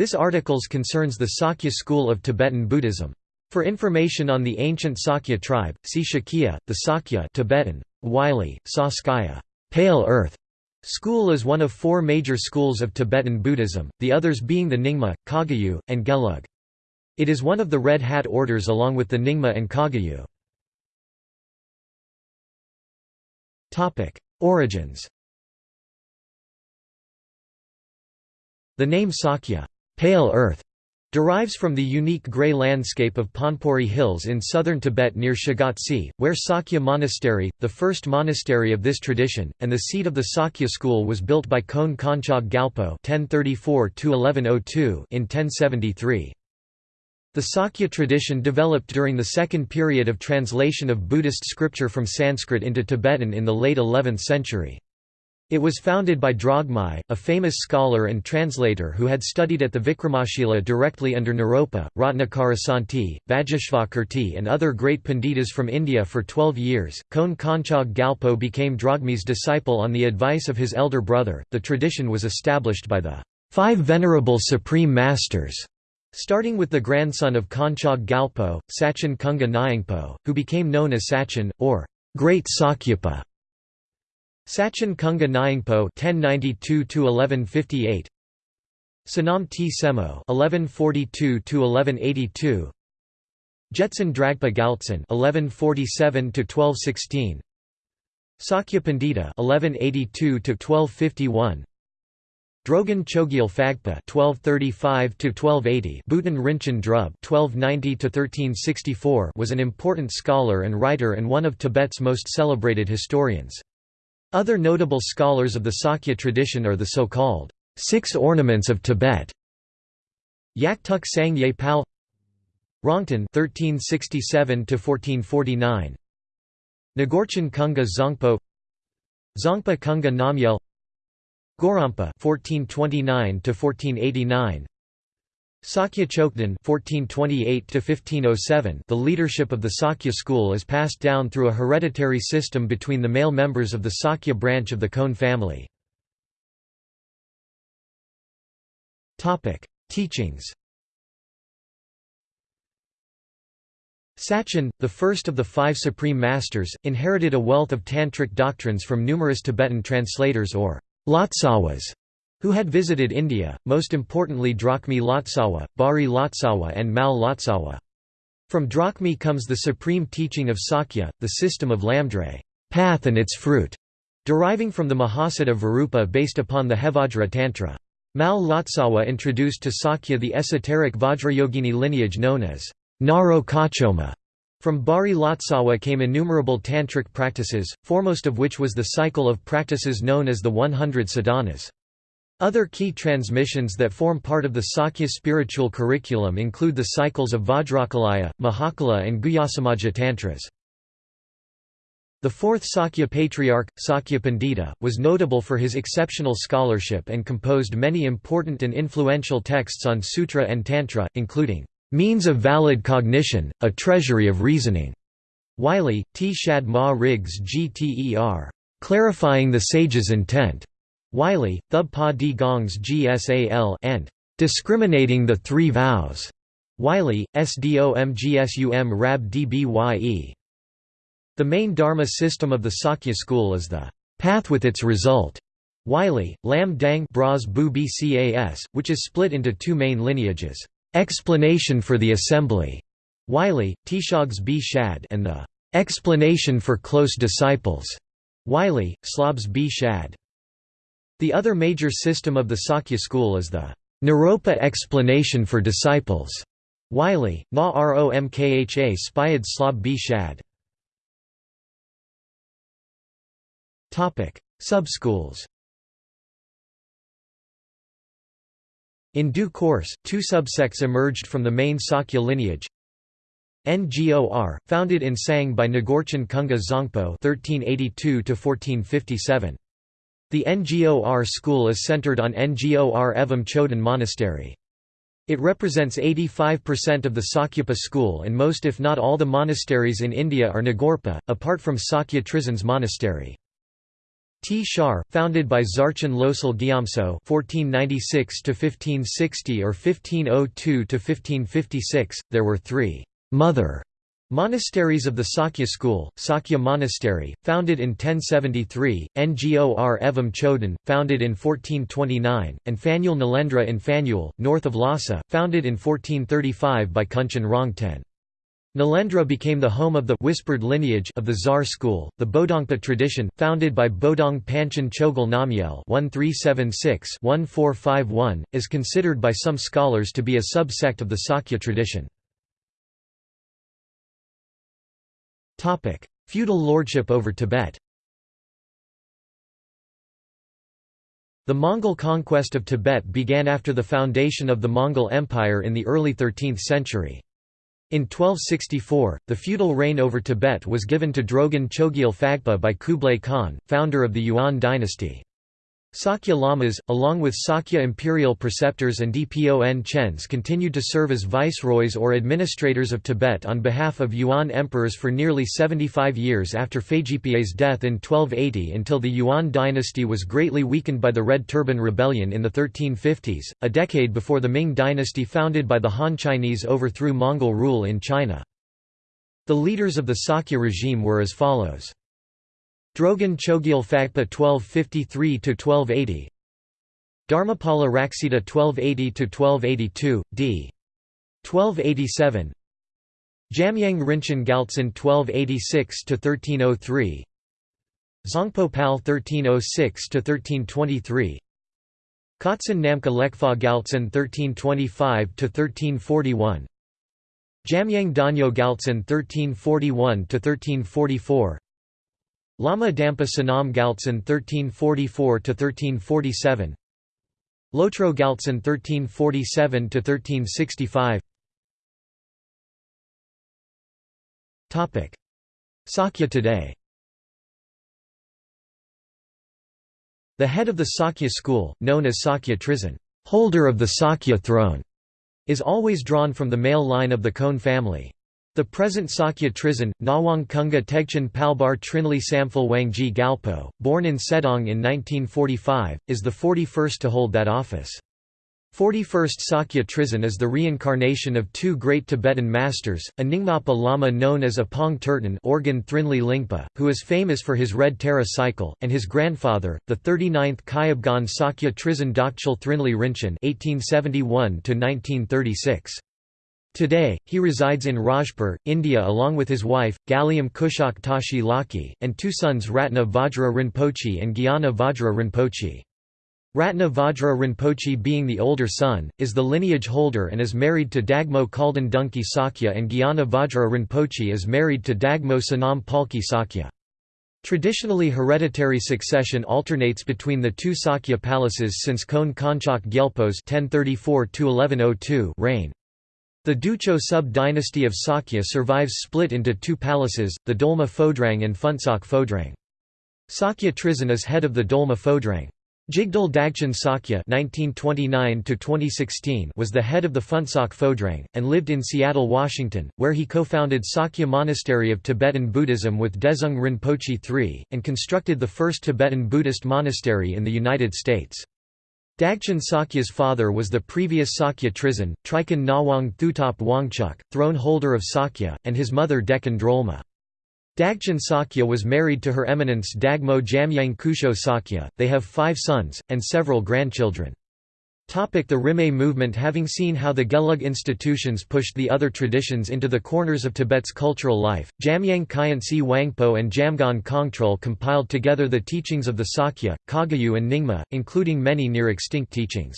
This articles concerns the Sakya school of Tibetan Buddhism. For information on the ancient Sakya tribe, see Shakya, the Sakya Tibetan, Wylie, Saskaya pale earth", school is one of four major schools of Tibetan Buddhism, the others being the Nyingma, Kagyu, and Gelug. It is one of the Red Hat orders along with the Nyingma and Kagyu. Origins The name Sakya pale earth", derives from the unique grey landscape of Panpori Hills in southern Tibet near Shigatse, where Sakya Monastery, the first monastery of this tradition, and the seat of the Sakya school was built by Khön Konchog Gyalpo (1034–1102) in 1073. The Sakya tradition developed during the second period of translation of Buddhist scripture from Sanskrit into Tibetan in the late 11th century. It was founded by Drogmi, a famous scholar and translator who had studied at the Vikramashila directly under Naropa, Ratnakarasanti, Vajeshvakirti and other great panditas from India for twelve years. Khön Konchog Gyalpo became Drogmi's disciple on the advice of his elder brother. The tradition was established by the five venerable supreme masters, starting with the grandson of Konchog Gyalpo, Sachen Kunga Nyingpo, who became known as Sachen, or Great Sakyapa. Sachen Kunga Nyingpo (1092–1158), Sonam T. Semo (1142–1182), Jetsun Dragpa Gyaltsen (1147–1216), Sakya Pandita (1182–1251). Drogon Chogyal Phagpa (1235–1280), Butön Rinchen Drub (1290–1364) was an important scholar and writer and one of Tibet's most celebrated historians. Other notable scholars of the Sakya tradition are the so-called Six Ornaments of Tibet, Yaktuk Sangye Pal Rongten (1367–1449), Ngorchen Kunga Zangpo, Dzongpa Kunga Namgyel, Gorampa (1429–1489), Sakya Chokden (1428–1507). The leadership of the Sakya school is passed down through a hereditary system between the male members of the Sakya branch of the Khön family. Topic: Teachings. Sachen, the first of the five supreme masters, inherited a wealth of tantric doctrines from numerous Tibetan translators or Lotsawas who had visited India, most importantly Drogmi Lotsawa, Bari Lotsawa and Mal Lotsawa. From Drogmi comes the supreme teaching of Sakya, the system of Lamdre path and its fruit", deriving from the Mahasiddha Virupa based upon the Hevajra Tantra. Mal Lotsawa introduced to Sakya the esoteric Vajrayogini lineage known as Naro Kachoma. From Bari Lotsawa came innumerable tantric practices, foremost of which was the cycle of practices known as the 100 sadhanas. Other key transmissions that form part of the Sakya spiritual curriculum include the cycles of Vajrakilaya, Mahakala and Guhyasamaja Tantras. The fourth Sakya patriarch, Sakya Pandita, was notable for his exceptional scholarship and composed many important and influential texts on sutra and tantra, including, "...means of valid cognition, a treasury of reasoning", Wylie, T. Shad Ma Riggs Gter. Clarifying the sage's intent, Wylie, Thub Pa Di Gongs Gsal and Discriminating the Three Vows. Wylie, SDOMGSUM Rab DBYE. The main Dharma system of the Sakya school is the path with its result. Wylie, Lam Dang Bras Bu Bcas, which is split into two main lineages. Explanation for the Assembly. Wylie, Tishogs B. Shad and the Explanation for Close Disciples. Wylie, Slobs B. Shad. The other major system of the Sakya school is the Naropa explanation for disciples. Wylie, Na Romkha Spyad Slob B. Shad. Subschools In due course, two subsects emerged from the main Sakya lineage. Ngor, founded in Sang by Ngorchen Kunga Zangpo (1382–1457). The Ngor school is centered on Ngor Evam Choden Monastery. It represents 85% of the Sakyapa school and most if not all the monasteries in India are Ngorpa, apart from Sakya Trizins Monastery. T. Shar, founded by Tsarchen Losal Gyamtso (1496–1560 or 1502–1556), there were three mother monasteries of the Sakya school: Sakya Monastery, founded in 1073; Ngor Evam Choden, founded in 1429; and Phanyul Nalendra in Phanyul, north of Lhasa, founded in 1435 by Kunchen Rongten. Nalendra became the home of the whispered lineage of the Tsar school. The Bodongpa tradition, founded by Bodong Panchen Chogyal (1376–1451), is considered by some scholars to be a subsect of the Sakya tradition. Topic: Feudal lordship over Tibet. The Mongol conquest of Tibet began after the foundation of the Mongol Empire in the early 13th century. In 1264, the feudal reign over Tibet was given to Drogon Chogyal Phagpa by Kublai Khan, founder of the Yuan dynasty. Sakya Lamas, along with Sakya imperial preceptors and Dpon Chens continued to serve as viceroys or administrators of Tibet on behalf of Yuan emperors for nearly 75 years after Feijiepei's death in 1280 until the Yuan dynasty was greatly weakened by the Red Turban Rebellion in the 1350s, a decade before the Ming dynasty founded by the Han Chinese overthrew Mongol rule in China. The leaders of the Sakya regime were as follows. Drogon Chogyal Phagpa 1253–1280 Dharmapala Raksita 1280–1282, d. 1287 Jamyang Rinchen Gyaltsen 1286–1303 Zangpo Pal 1306–1323 Kotsen Namka Lekfa Gyaltsen 1325–1341 Jamyang Danyo Gyaltsen 1341–1344 Lama Dampa Sanam Gyaltsen 1344–1347 Lotro Gyaltsen 1347–1365 Sakya today. The head of the Sakya school, known as Sakya Trizin holder of the Sakya throne", is always drawn from the male line of the Khön family. The present Sakya Trizin, Nawang Kunga Tegchen Palbar Trinli Samphal Wangji Gyalpo, born in Sedong in 1945, is the 41st to hold that office. 41st Sakya Trizin is the reincarnation of two great Tibetan masters, a Nyingmapa Lama known as Apong Terton Orgyen Thrinli Lingpa, who is famous for his Red Tara cycle, and his grandfather, the 39th Kyabgon Sakya Trizin Dokchul Thrinli Rinchen 1871 1936. Today, he resides in Rajpur, India along with his wife, Galiam Kushak Tashi Laki, and two sons Ratna Vajra Rinpoche and Gyana Vajra Rinpoche. Ratna Vajra Rinpoche being the older son, is the lineage holder and is married to Dagmo Khalden Dunki Sakya and Gyana Vajra Rinpoche is married to Dagmo Sanam Palki Sakya. Traditionally hereditary succession alternates between the two Sakya palaces since Khön Konchak Gyelpo's reign. The Ducho sub-dynasty of Sakya survives split into two palaces, the Dolma Phodrang and Phuntsok Phodrang. Sakya Trizin is head of the Dolma Phodrang. Jigdal Dagchen Sakya (1929–2016) was the head of the Phuntsok Phodrang and lived in Seattle, Washington, where he co-founded Sakya Monastery of Tibetan Buddhism with Dezhung Rinpoche III, and constructed the first Tibetan Buddhist monastery in the United States. Dagchen Sakya's father was the previous Sakya Trizin, Trikan Nawang Thutop Wangchuk, throne holder of Sakya, and his mother Dekhan Drolma. Dagchen Sakya was married to Her Eminence Dagmo Jamyang Kusho Sakya, they have five sons, and several grandchildren. The Rimé movement Having seen how the Gelug institutions pushed the other traditions into the corners of Tibet's cultural life, Jamyang Khyentse Wangpo and Jamgon Kongtrul compiled together the teachings of the Sakya, Kagyu and Nyingma, including many near-extinct teachings.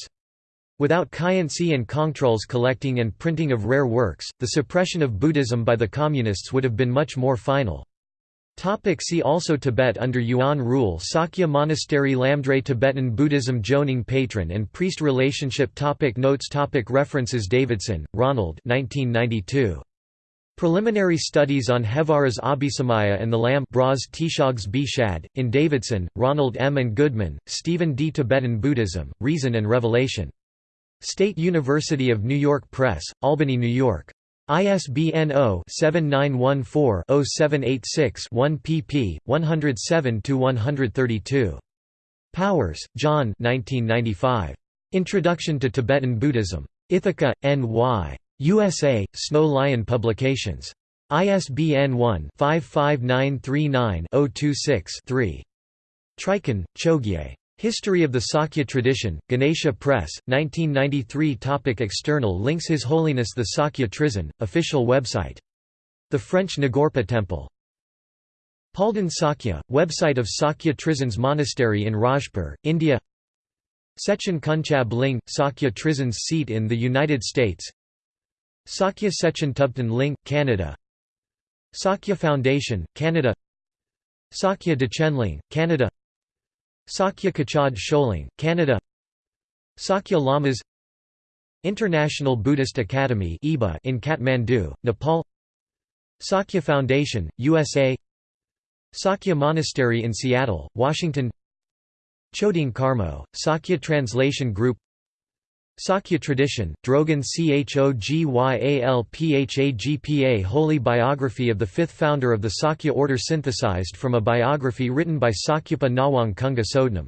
Without Khyentse and Kongtrul's collecting and printing of rare works, the suppression of Buddhism by the Communists would have been much more final. Topic see also Tibet under Yuan rule Sakya Monastery Lamdre Tibetan Buddhism Jonang patron and priest relationship topic Notes topic References Davidson, Ronald 1992. Preliminary Studies on Hevajra's Abhisamaya and the Lamb Bras Tishogs B. Shad, in Davidson, Ronald M. and Goodman, Stephen D. Tibetan Buddhism, Reason and Revelation. State University of New York Press, Albany, New York. ISBN 0-7914-0786-1 pp. 107–132. Powers, John 1995. Introduction to Tibetan Buddhism. Ithaca, N.Y. USA, Snow Lion Publications. ISBN 1-55939-026-3. Trikun, Chogye. History of the Sakya Tradition, Ganesha Press, 1993 Topic External links His Holiness the Sakya Trizin, official website. The French Ngorpa Temple. Palden Sakya, website of Sakya Trizin's monastery in Rajpur, India. Sechin Kunchab Ling, Sakya Trizin's seat in the United States. Sakya Sechin Tubtan Ling, Canada. Sakya Foundation, Canada. Sakya Dechenling, Canada Sakya Kachad Sholing, Canada. Sakya Lamas. International Buddhist Academy in Kathmandu, Nepal. Sakya Foundation, USA Sakya Monastery in Seattle, Washington. Choding Karmo, Sakya Translation Group Sakya Tradition, Drogon Chogyalphagpa Holy biography of the fifth founder of the Sakya order synthesized from a biography written by Sakyapa Nawang Kunga Sodnam